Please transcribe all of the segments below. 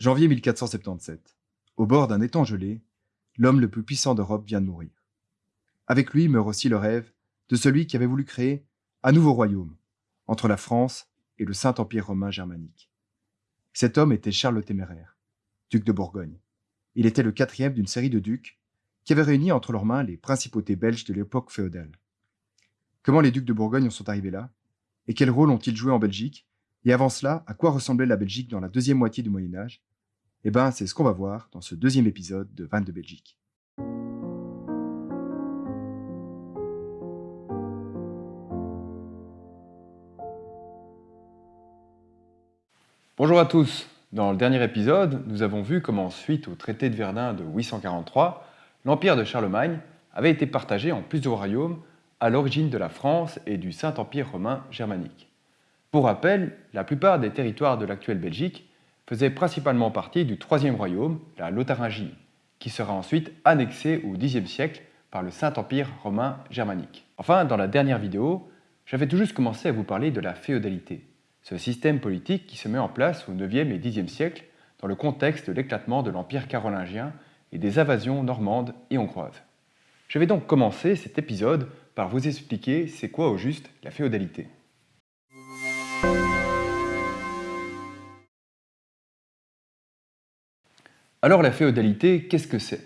Janvier 1477. Au bord d'un étang gelé, l'homme le plus puissant d'Europe vient de mourir. Avec lui meurt aussi le rêve de celui qui avait voulu créer un nouveau royaume entre la France et le Saint-Empire romain germanique. Cet homme était Charles le Téméraire, duc de Bourgogne. Il était le quatrième d'une série de ducs qui avaient réuni entre leurs mains les principautés belges de l'époque féodale. Comment les ducs de Bourgogne en sont arrivés là Et quel rôle ont-ils joué en Belgique Et avant cela, à quoi ressemblait la Belgique dans la deuxième moitié du Moyen Âge? Eh ben, c'est ce qu'on va voir dans ce deuxième épisode de Vannes de Belgique. Bonjour à tous. Dans le dernier épisode, nous avons vu comment, suite au traité de Verdun de 843, l'empire de Charlemagne avait été partagé en plusieurs royaumes à l'origine de la France et du Saint-Empire romain germanique. Pour rappel, la plupart des territoires de l'actuelle Belgique faisait principalement partie du troisième royaume, la Lotharingie, qui sera ensuite annexé au Xe siècle par le Saint-Empire romain germanique. Enfin, dans la dernière vidéo, j'avais tout juste commencé à vous parler de la féodalité, ce système politique qui se met en place au IXe et Xe siècle dans le contexte de l'éclatement de l'Empire carolingien et des invasions normandes et hongroises. Je vais donc commencer cet épisode par vous expliquer c'est quoi au juste la féodalité. Alors la féodalité, qu'est-ce que c'est?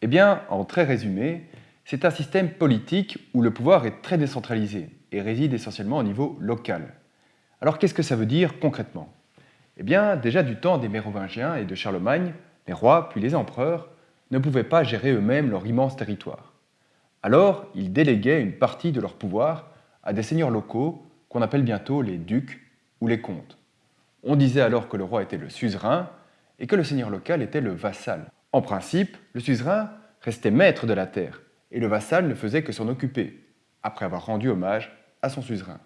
Eh bien, en très résumé, c'est un système politique où le pouvoir est très décentralisé et réside essentiellement au niveau local. Alors qu'est-ce que ça veut dire concrètement? Eh bien, déjà du temps des Mérovingiens et de Charlemagne, les rois puis les empereurs ne pouvaient pas gérer eux-mêmes leur immense territoire. Alors, ils déléguaient une partie de leur pouvoir à des seigneurs locaux qu'on appelle bientôt les ducs ou les comtes. On disait alors que le roi était le suzerain et que le seigneur local était le vassal. En principe, le suzerain restait maître de la terre, et le vassal ne faisait que s'en occuper, après avoir rendu hommage à son suzerain.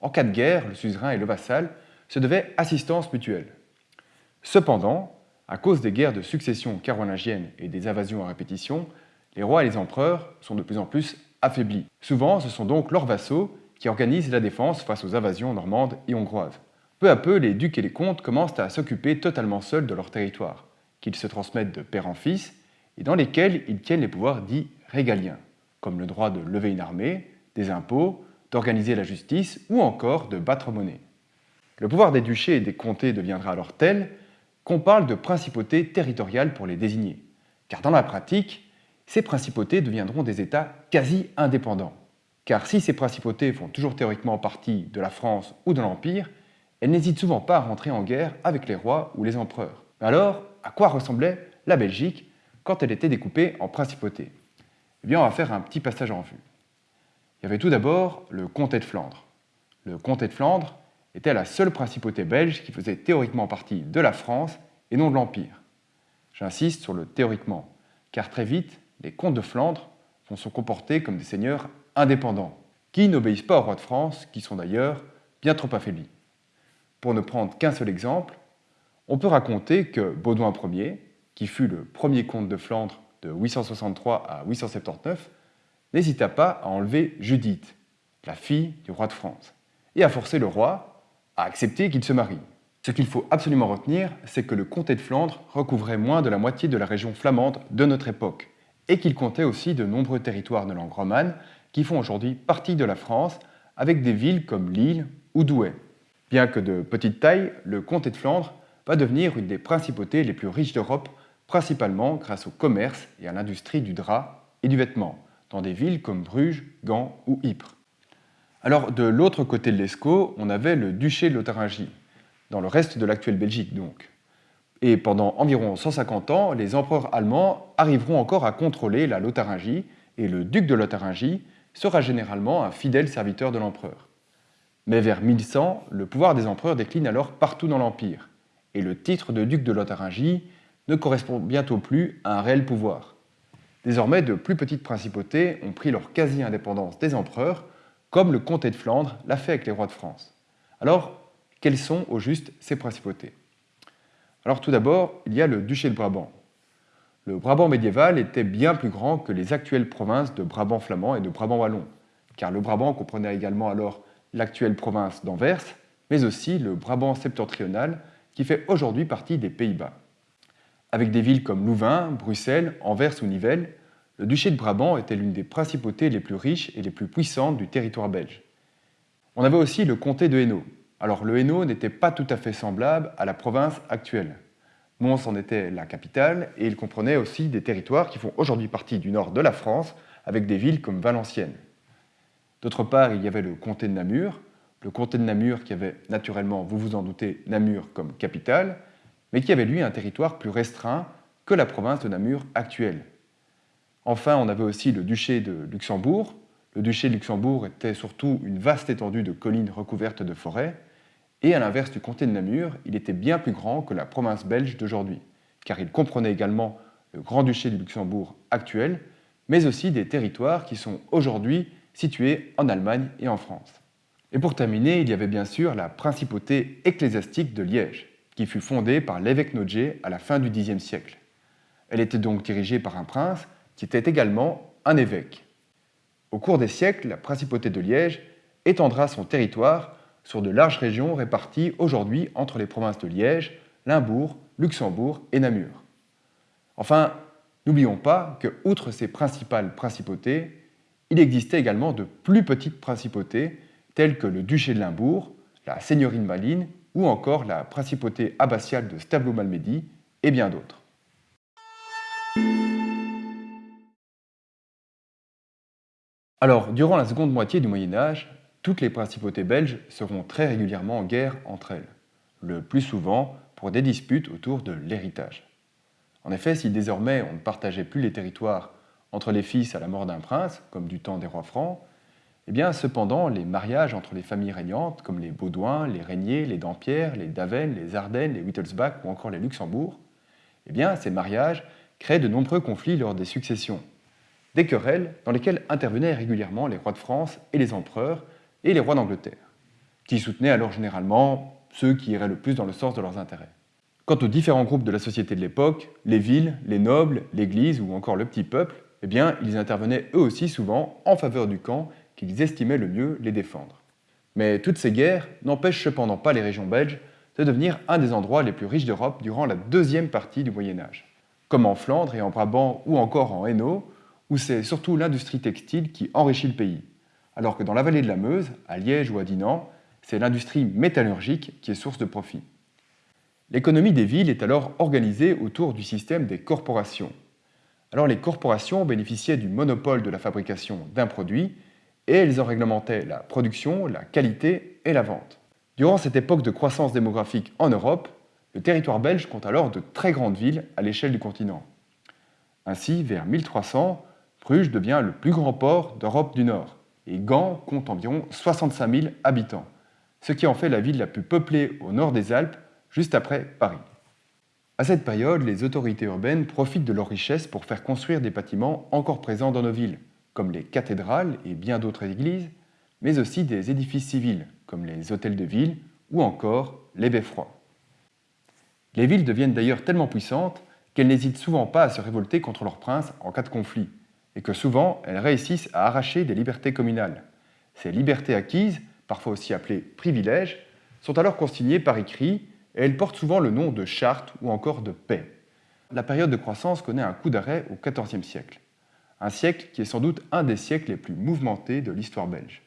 En cas de guerre, le suzerain et le vassal se devaient assistance mutuelle. Cependant, à cause des guerres de succession carolingiennes et des invasions à répétition, les rois et les empereurs sont de plus en plus affaiblis. Souvent, ce sont donc leurs vassaux qui organisent la défense face aux invasions normandes et hongroises. Peu à peu, les ducs et les comtes commencent à s'occuper totalement seuls de leur territoire, qu'ils se transmettent de père en fils, et dans lesquels ils tiennent les pouvoirs dits régaliens, comme le droit de lever une armée, des impôts, d'organiser la justice ou encore de battre monnaie. Le pouvoir des duchés et des comtés deviendra alors tel qu'on parle de principautés territoriales pour les désigner, car dans la pratique, ces principautés deviendront des États quasi indépendants. Car si ces principautés font toujours théoriquement partie de la France ou de l'Empire, elle n'hésite souvent pas à rentrer en guerre avec les rois ou les empereurs. Alors, à quoi ressemblait la Belgique quand elle était découpée en principautés? Eh bien, on va faire un petit passage en vue. Il y avait tout d'abord le comté de Flandre. Le comté de Flandre était la seule principauté belge qui faisait théoriquement partie de la France et non de l'Empire. J'insiste sur le théoriquement, car très vite, les comtes de Flandre vont se comporter comme des seigneurs indépendants, qui n'obéissent pas aux rois de France, qui sont d'ailleurs bien trop affaiblis. Pour ne prendre qu'un seul exemple, on peut raconter que Baudouin Ier, qui fut le premier comte de Flandre de 863 à 879, n'hésita pas à enlever Judith, la fille du roi de France, et à forcer le roi à accepter qu'il se marie. Ce qu'il faut absolument retenir, c'est que le comté de Flandre recouvrait moins de la moitié de la région flamande de notre époque, et qu'il comptait aussi de nombreux territoires de langue romane qui font aujourd'hui partie de la France, avec des villes comme Lille ou Douai. Bien que de petite taille, le comté de Flandre va devenir une des principautés les plus riches d'Europe, principalement grâce au commerce et à l'industrie du drap et du vêtement, dans des villes comme Bruges, Gand ou Ypres. Alors de l'autre côté de l'Escaut, on avait le duché de Lotharingie, dans le reste de l'actuelle Belgique donc. Et pendant environ 150 ans, les empereurs allemands arriveront encore à contrôler la Lotharingie, et le duc de Lotharingie sera généralement un fidèle serviteur de l'empereur. Mais vers 1100, le pouvoir des empereurs décline alors partout dans l'Empire, et le titre de duc de Lotharingie ne correspond bientôt plus à un réel pouvoir. Désormais, de plus petites principautés ont pris leur quasi-indépendance des empereurs, comme le comté de Flandre l'a fait avec les rois de France. Alors, quelles sont au juste ces principautés? Alors tout d'abord, il y a le duché de Brabant. Le Brabant médiéval était bien plus grand que les actuelles provinces de Brabant flamand et de Brabant wallon, car le Brabant comprenait également alors l'actuelle province d'Anvers, mais aussi le Brabant septentrional qui fait aujourd'hui partie des Pays-Bas. Avec des villes comme Louvain, Bruxelles, Anvers ou Nivelles, le duché de Brabant était l'une des principautés les plus riches et les plus puissantes du territoire belge. On avait aussi le comté de Hainaut. Alors le Hainaut n'était pas tout à fait semblable à la province actuelle. Mons en était la capitale et il comprenait aussi des territoires qui font aujourd'hui partie du nord de la France, avec des villes comme Valenciennes. D'autre part, il y avait le comté de Namur, le comté de Namur qui avait naturellement, vous vous en doutez, Namur comme capitale, mais qui avait lui un territoire plus restreint que la province de Namur actuelle. Enfin, on avait aussi le duché de Luxembourg. Le duché de Luxembourg était surtout une vaste étendue de collines recouvertes de forêts, et à l'inverse du comté de Namur, il était bien plus grand que la province belge d'aujourd'hui, car il comprenait également le Grand-Duché du Luxembourg actuel, mais aussi des territoires qui sont aujourd'hui situés en Allemagne et en France. Et pour terminer, il y avait bien sûr la principauté ecclésiastique de Liège, qui fut fondée par l'évêque Nodger à la fin du Xe siècle. Elle était donc dirigée par un prince qui était également un évêque. Au cours des siècles, la principauté de Liège étendra son territoire sur de larges régions réparties aujourd'hui entre les provinces de Liège, Limbourg, Luxembourg et Namur. Enfin, n'oublions pas que, outre ces principales principautés, il existait également de plus petites principautés telles que le duché de Limbourg, la seigneurie de Malines ou encore la principauté abbatiale de Stablo-Malmedy et bien d'autres. Alors, durant la seconde moitié du Moyen Âge, toutes les principautés belges seront très régulièrement en guerre entre elles, le plus souvent pour des disputes autour de l'héritage. En effet, si désormais on ne partageait plus les territoires entre les fils à la mort d'un prince, comme du temps des rois francs, eh bien, cependant, les mariages entre les familles régnantes, comme les Baudouins, les Régnier, les Dampierre, les Daven, les Ardennes, les Wittelsbach ou encore les Luxembourg, eh bien, ces mariages créaient de nombreux conflits lors des successions. Des querelles dans lesquelles intervenaient régulièrement les rois de France et les empereurs et les rois d'Angleterre, qui soutenaient alors généralement ceux qui iraient le plus dans le sens de leurs intérêts. Quant aux différents groupes de la société de l'époque, les villes, les nobles, l'Église ou encore le petit peuple, eh bien, ils intervenaient eux aussi souvent en faveur du camp qu'ils estimaient le mieux les défendre. Mais toutes ces guerres n'empêchent cependant pas les régions belges de devenir un des endroits les plus riches d'Europe durant la deuxième partie du Moyen Âge, comme en Flandre et en Brabant ou encore en Hainaut, où c'est surtout l'industrie textile qui enrichit le pays, alors que dans la vallée de la Meuse, à Liège ou à Dinan, c'est l'industrie métallurgique qui est source de profit. L'économie des villes est alors organisée autour du système des corporations. Alors les corporations bénéficiaient du monopole de la fabrication d'un produit et elles en réglementaient la production, la qualité et la vente. Durant cette époque de croissance démographique en Europe, le territoire belge compte alors de très grandes villes à l'échelle du continent. Ainsi, vers 1300, Bruges devient le plus grand port d'Europe du Nord et Gand compte environ 65 000 habitants, ce qui en fait la ville la plus peuplée au nord des Alpes, juste après Paris. À cette période, les autorités urbaines profitent de leur richesse pour faire construire des bâtiments encore présents dans nos villes, comme les cathédrales et bien d'autres églises, mais aussi des édifices civils, comme les hôtels de ville ou encore les beffrois. Les villes deviennent d'ailleurs tellement puissantes qu'elles n'hésitent souvent pas à se révolter contre leurs princes en cas de conflit, et que souvent elles réussissent à arracher des libertés communales. Ces libertés acquises, parfois aussi appelées privilèges, sont alors consignées par écrit et elles portent souvent le nom de charte ou encore de paix. La période de croissance connaît un coup d'arrêt au XIVe siècle, un siècle qui est sans doute un des siècles les plus mouvementés de l'histoire belge,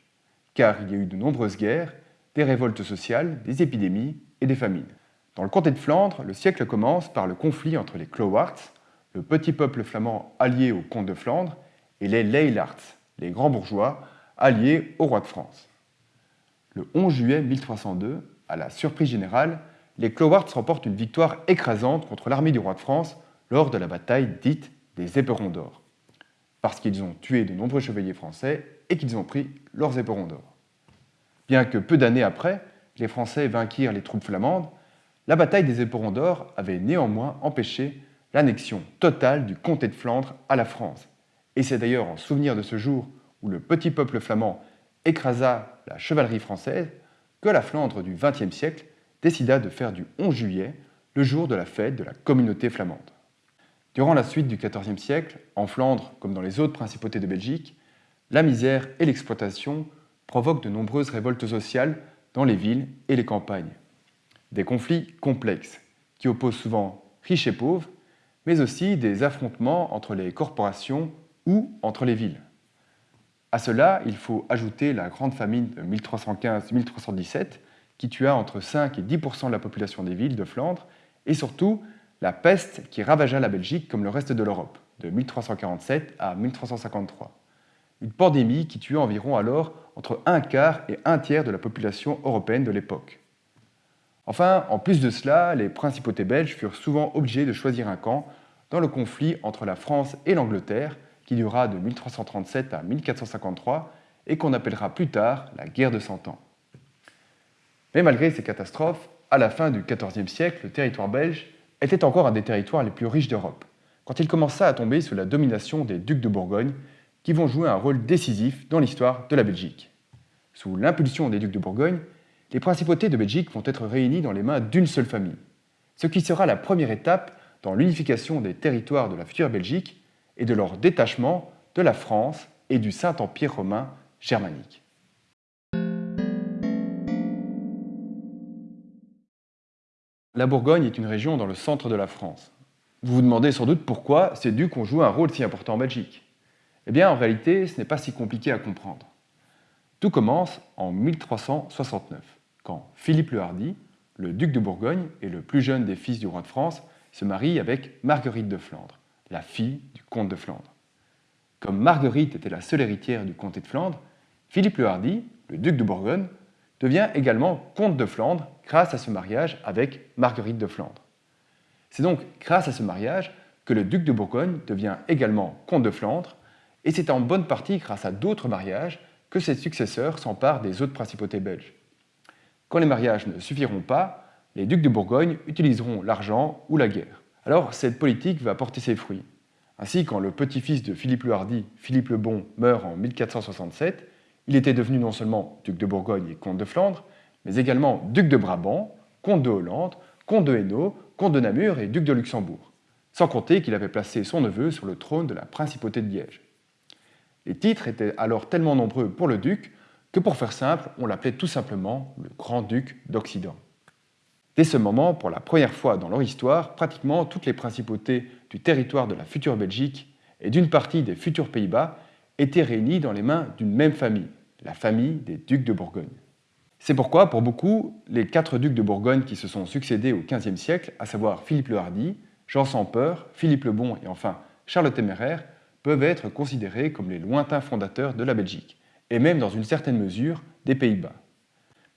car il y a eu de nombreuses guerres, des révoltes sociales, des épidémies et des famines. Dans le comté de Flandre, le siècle commence par le conflit entre les Clowarts, le petit peuple flamand allié au comte de Flandre, et les Leylarts, les grands bourgeois alliés au roi de France. Le 11 juillet 1302, à la surprise générale, les Clowarts remportent une victoire écrasante contre l'armée du roi de France lors de la bataille dite des éperons d'or, parce qu'ils ont tué de nombreux chevaliers français et qu'ils ont pris leurs éperons d'or. Bien que peu d'années après, les Français vainquirent les troupes flamandes, la bataille des éperons d'or avait néanmoins empêché l'annexion totale du comté de Flandre à la France. Et c'est d'ailleurs en souvenir de ce jour où le petit peuple flamand écrasa la chevalerie française que la Flandre du XXe siècle décida de faire du 11 juillet le jour de la fête de la communauté flamande. Durant la suite du XIVe siècle, en Flandre comme dans les autres principautés de Belgique, la misère et l'exploitation provoquent de nombreuses révoltes sociales dans les villes et les campagnes. des conflits complexes qui opposent souvent riches et pauvres, mais aussi des affrontements entre les corporations ou entre les villes. À cela, il faut ajouter la grande famine de 1315-1317 qui tua entre 5 et 10% de la population des villes de Flandre, et surtout la peste qui ravagea la Belgique comme le reste de l'Europe, de 1347 à 1353. Une pandémie qui tua environ alors entre un quart et un tiers de la population européenne de l'époque. Enfin, en plus de cela, les principautés belges furent souvent obligées de choisir un camp dans le conflit entre la France et l'Angleterre, qui dura de 1337 à 1453 et qu'on appellera plus tard la guerre de Cent Ans. Mais malgré ces catastrophes, à la fin du XIVe siècle, le territoire belge était encore un des territoires les plus riches d'Europe, quand il commença à tomber sous la domination des ducs de Bourgogne, qui vont jouer un rôle décisif dans l'histoire de la Belgique. Sous l'impulsion des ducs de Bourgogne, les principautés de Belgique vont être réunies dans les mains d'une seule famille, ce qui sera la première étape dans l'unification des territoires de la future Belgique et de leur détachement de la France et du Saint-Empire romain germanique. La Bourgogne est une région dans le centre de la France. Vous vous demandez sans doute pourquoi ces ducs ont joué un rôle si important en Belgique. Eh bien, en réalité, ce n'est pas si compliqué à comprendre. Tout commence en 1369, quand Philippe le Hardy, le duc de Bourgogne et le plus jeune des fils du roi de France, se marient avec Marguerite de Flandre, la fille du comte de Flandre. Comme Marguerite était la seule héritière du comté de Flandre, Philippe le Hardy, le duc de Bourgogne, devient également comte de Flandre grâce à ce mariage avec Marguerite de Flandre. C'est donc grâce à ce mariage que le duc de Bourgogne devient également comte de Flandre, et c'est en bonne partie grâce à d'autres mariages que ses successeurs s'emparent des autres principautés belges. Quand les mariages ne suffiront pas, les ducs de Bourgogne utiliseront l'argent ou la guerre. Alors cette politique va porter ses fruits. Ainsi, quand le petit-fils de Philippe le Hardy, Philippe le Bon, meurt en 1467, il était devenu non seulement duc de Bourgogne et comte de Flandre, mais également duc de Brabant, comte de Hollande, comte de Hainaut, comte de Namur et duc de Luxembourg, sans compter qu'il avait placé son neveu sur le trône de la principauté de Liège. Les titres étaient alors tellement nombreux pour le duc que pour faire simple, on l'appelait tout simplement le grand-duc d'Occident. Dès ce moment, pour la première fois dans leur histoire, pratiquement toutes les principautés du territoire de la future Belgique et d'une partie des futurs Pays-Bas étaient réunis dans les mains d'une même famille, la famille des ducs de Bourgogne. C'est pourquoi, pour beaucoup, les quatre ducs de Bourgogne qui se sont succédés au XVe siècle, à savoir Philippe le Hardy, Jean sans peur, Philippe le Bon et enfin Charles le Téméraire, peuvent être considérés comme les lointains fondateurs de la Belgique, et même dans une certaine mesure des Pays-Bas.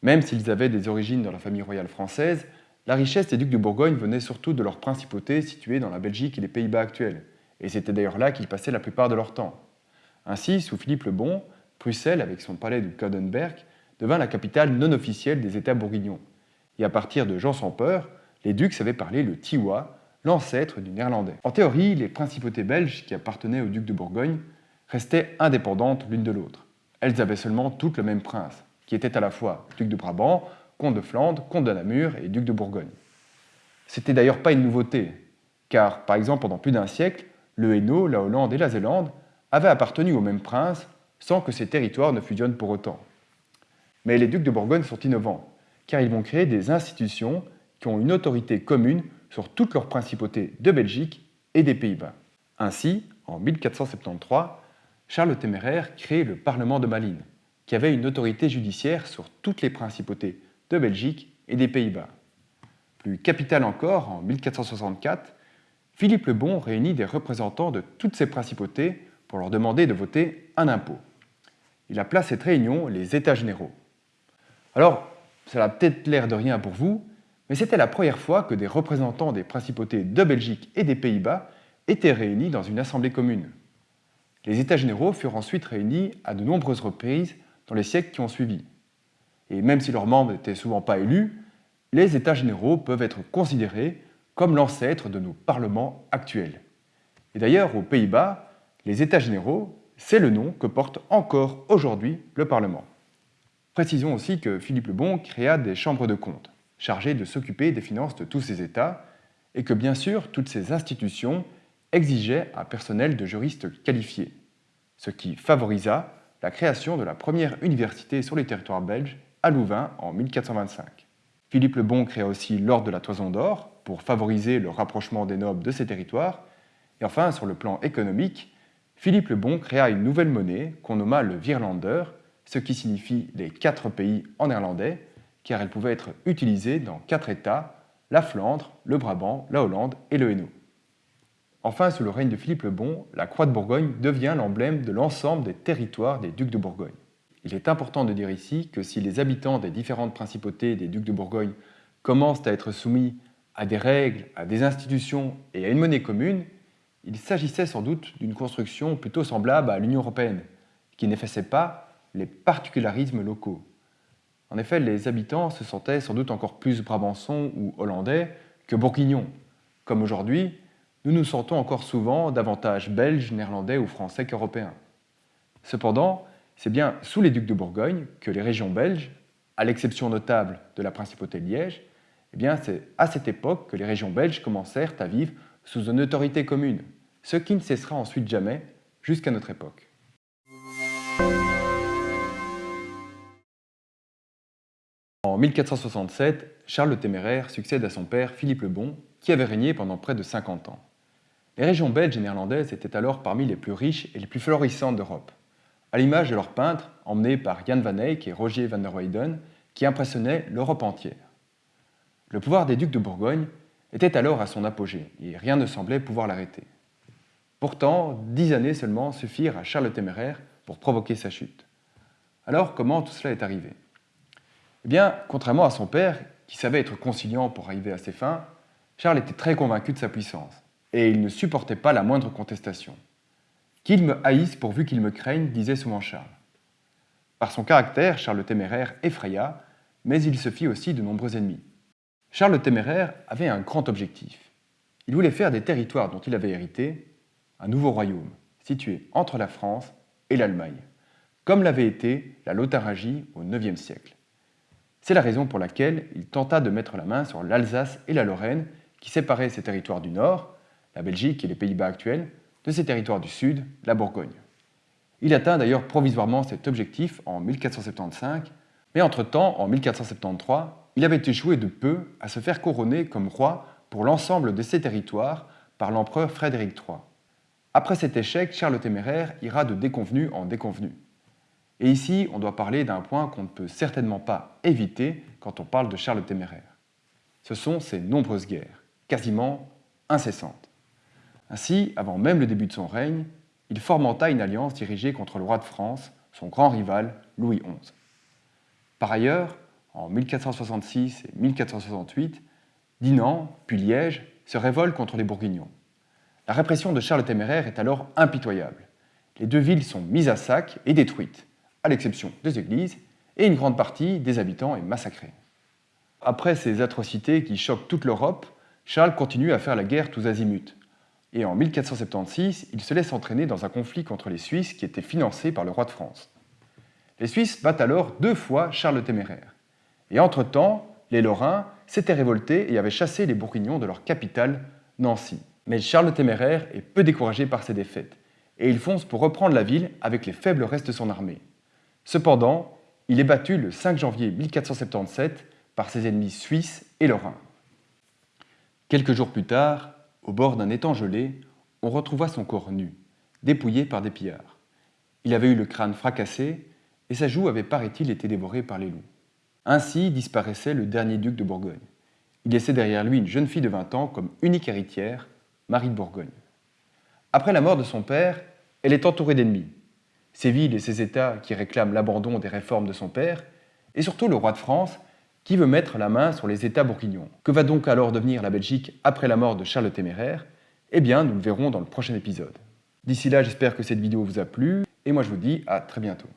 Même s'ils avaient des origines dans la famille royale française, la richesse des ducs de Bourgogne venait surtout de leur principauté située dans la Belgique et les Pays-Bas actuels, et c'était d'ailleurs là qu'ils passaient la plupart de leur temps. Ainsi, sous Philippe le Bon, Bruxelles, avec son palais de Codenberg, devint la capitale non officielle des États bourguignons. Et à partir de Jean sans peur, les ducs savaient parler le tiwa, l'ancêtre du néerlandais. En théorie, les principautés belges qui appartenaient aux ducs de Bourgogne restaient indépendantes l'une de l'autre. Elles avaient seulement toutes le même prince, qui était à la fois duc de Brabant, comte de Flandre, comte de Namur et duc de Bourgogne. C'était d'ailleurs pas une nouveauté, car par exemple pendant plus d'un siècle, le Hainaut, la Hollande et la Zélande avaient appartenu au même prince sans que ces territoires ne fusionnent pour autant. Mais les ducs de Bourgogne sont innovants, car ils vont créer des institutions qui ont une autorité commune sur toutes leurs principautés de Belgique et des Pays-Bas. Ainsi, en 1473, Charles le Téméraire crée le Parlement de Malines, qui avait une autorité judiciaire sur toutes les principautés de Belgique et des Pays-Bas. Plus capital encore, en 1464, Philippe le Bon réunit des représentants de toutes ces principautés pour leur demander de voter un impôt. Il appela cette réunion les États généraux. Alors, ça a peut-être l'air de rien pour vous, mais c'était la première fois que des représentants des principautés de Belgique et des Pays-Bas étaient réunis dans une assemblée commune. Les États généraux furent ensuite réunis à de nombreuses reprises dans les siècles qui ont suivi. Et même si leurs membres n'étaient souvent pas élus, les États généraux peuvent être considérés comme l'ancêtre de nos parlements actuels. Et d'ailleurs, aux Pays-Bas, les États généraux, c'est le nom que porte encore aujourd'hui le Parlement. Précisons aussi que Philippe le Bon créa des chambres de comptes, chargées de s'occuper des finances de tous ces États, et que bien sûr, toutes ces institutions exigeaient un personnel de juristes qualifiés, ce qui favorisa la création de la première université sur les territoires belges à Louvain en 1425. Philippe le Bon créa aussi l'ordre de la Toison d'Or pour favoriser le rapprochement des nobles de ces territoires. Et enfin, sur le plan économique, Philippe le Bon créa une nouvelle monnaie qu'on nomma le Virlander, ce qui signifie les quatre pays en néerlandais, car elle pouvait être utilisée dans quatre États, la Flandre, le Brabant, la Hollande et le Hainaut. Enfin, sous le règne de Philippe le Bon, la croix de Bourgogne devient l'emblème de l'ensemble des territoires des ducs de Bourgogne. Il est important de dire ici que si les habitants des différentes principautés des ducs de Bourgogne commencent à être soumis à des règles, à des institutions et à une monnaie commune, il s'agissait sans doute d'une construction plutôt semblable à l'Union européenne, qui n'effaçait pas les particularismes locaux. En effet, les habitants se sentaient sans doute encore plus brabançons ou hollandais que bourguignons. Comme aujourd'hui, nous nous sentons encore souvent davantage belges, néerlandais ou français qu'européens. Cependant, c'est bien sous les ducs de Bourgogne que les régions belges, à l'exception notable de la principauté de Liège, eh c'est à cette époque que les régions belges commencèrent à vivre sous une autorité commune, ce qui ne cessera ensuite jamais jusqu'à notre époque. En 1467, Charles le Téméraire succède à son père Philippe le Bon, qui avait régné pendant près de 50 ans. Les régions belges et néerlandaises étaient alors parmi les plus riches et les plus florissantes d'Europe à l'image de leurs peintres, emmenés par Jan van Eyck et Roger van der Weyden, qui impressionnaient l'Europe entière. Le pouvoir des ducs de Bourgogne était alors à son apogée, et rien ne semblait pouvoir l'arrêter. Pourtant, dix années seulement suffirent à Charles le Téméraire pour provoquer sa chute. Alors, comment tout cela est arrivé? Eh bien, contrairement à son père, qui savait être conciliant pour arriver à ses fins, Charles était très convaincu de sa puissance, et il ne supportait pas la moindre contestation. Qu'il me haïsse pourvu qu'il me craigne, disait souvent Charles. Par son caractère, Charles le Téméraire effraya, mais il se fit aussi de nombreux ennemis. Charles le Téméraire avait un grand objectif. Il voulait faire des territoires dont il avait hérité un nouveau royaume, situé entre la France et l'Allemagne, comme l'avait été la Lotharingie au IXe siècle. C'est la raison pour laquelle il tenta de mettre la main sur l'Alsace et la Lorraine, qui séparaient ces territoires du nord, la Belgique et les Pays-Bas actuels, de ses territoires du sud, la Bourgogne. Il atteint d'ailleurs provisoirement cet objectif en 1475, mais entre-temps, en 1473, il avait échoué de peu à se faire couronner comme roi pour l'ensemble de ses territoires par l'empereur Frédéric III. Après cet échec, Charles le Téméraire ira de déconvenu en déconvenu. Et ici, on doit parler d'un point qu'on ne peut certainement pas éviter quand on parle de Charles le Téméraire. Ce sont ses nombreuses guerres, quasiment incessantes. Ainsi, avant même le début de son règne, il formenta une alliance dirigée contre le roi de France, son grand rival, Louis XI. Par ailleurs, en 1466 et 1468, Dinan, puis Liège, se révoltent contre les Bourguignons. La répression de Charles le Téméraire est alors impitoyable. Les deux villes sont mises à sac et détruites, à l'exception des églises, et une grande partie des habitants est massacrée. Après ces atrocités qui choquent toute l'Europe, Charles continue à faire la guerre tous azimuts, et en 1476, il se laisse entraîner dans un conflit contre les Suisses qui était financé par le roi de France. Les Suisses battent alors deux fois Charles le Téméraire. Et entre-temps, les Lorrains s'étaient révoltés et avaient chassé les Bourguignons de leur capitale, Nancy. Mais Charles le Téméraire est peu découragé par ces défaites, et il fonce pour reprendre la ville avec les faibles restes de son armée. Cependant, il est battu le 5 janvier 1477 par ses ennemis suisses et lorrains. Quelques jours plus tard, au bord d'un étang gelé, on retrouva son corps nu, dépouillé par des pillards. Il avait eu le crâne fracassé et sa joue avait, paraît-il, été dévorée par les loups. Ainsi disparaissait le dernier duc de Bourgogne. Il laissait derrière lui une jeune fille de 20 ans comme unique héritière, Marie de Bourgogne. Après la mort de son père, elle est entourée d'ennemis. Ses villes et ses États qui réclament l'abandon des réformes de son père, et surtout le roi de France qui veut mettre la main sur les États bourguignons. Que va donc alors devenir la Belgique après la mort de Charles le Téméraire? Eh bien, nous le verrons dans le prochain épisode. D'ici là, j'espère que cette vidéo vous a plu, et moi je vous dis à très bientôt.